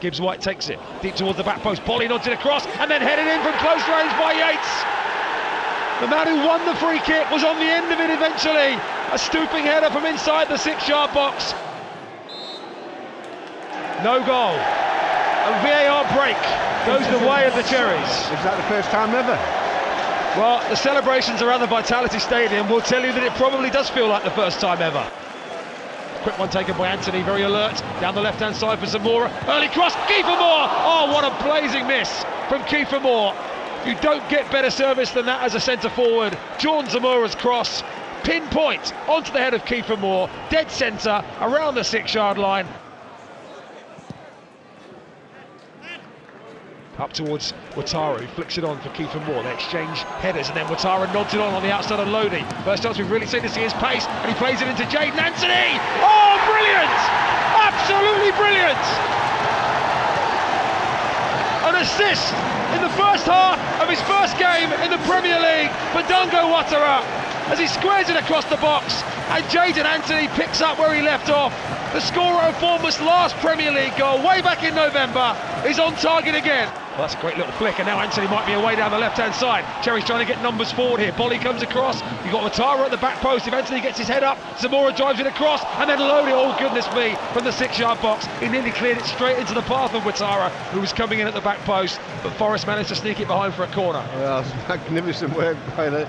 Gibbs White takes it deep towards the back post. Boly nods it across and then headed in from close range by Yates. The man who won the free kick was on the end of it eventually. A stooping header from inside the six yard box. No goal. A VAR break goes the way of the Cherries. Is that the first time ever? Well, the celebrations around the Vitality Stadium will tell you that it probably does feel like the first time ever. Quick one taken by Anthony, very alert. Down the left-hand side for Zemura. Early cross, Kiefer Moore! Oh, what a blazing miss from Kiefer Moore. You don't get better service than that as a centre forward. John Zemura's cross, pinpoint onto the head of Kiefer Moore, dead centre, around the six-yard line. Up towards Ouattara, flicks it on for Kiefer Moore. They exchange headers, and then Ouattara nods it on on the outside of Lodi. First chance we've really seen to see his pace, and he plays it into Jaidon Anthony. Oh, brilliant! Absolutely brilliant! An assist in the first half of his first game in the Premier League for Dango Ouattara as he squares it across the box, and Jaidon Anthony picks up where he left off. The scorer of Bournemouth's last Premier League goal, way back in November, is on target again. Well, that's a great little flick, and now Anthony might be away down the left-hand side. Cherries trying to get numbers forward here. Boly comes across. You've got Ouattara at the back post. If Anthony gets his head up, Zemura drives it across, and then Lodi, oh goodness me, from the six-yard box. He nearly cleared it straight into the path of Ouattara, who was coming in at the back post, but Forest managed to sneak it behind for a corner. Well, magnificent work by the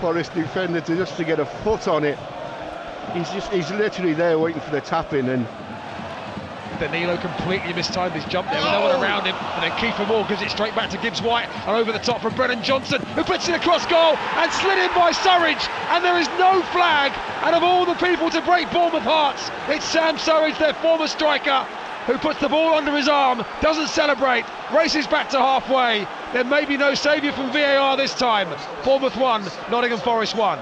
Forest defender to just to get a foot on it. He's just he's literally there waiting for the tap in and Danilo completely mistimed his jump there with no one around him. And then Kiefer Moore gives it straight back to Gibbs White and over the top from Brennan Johnson, who puts it across goal and slid in by Surridge. And there is no flag. And of all the people to break Bournemouth hearts, it's Sam Surridge, their former striker, who puts the ball under his arm, doesn't celebrate, races back to halfway. There may be no saviour from VAR this time. Bournemouth 1, Nottingham Forest 1.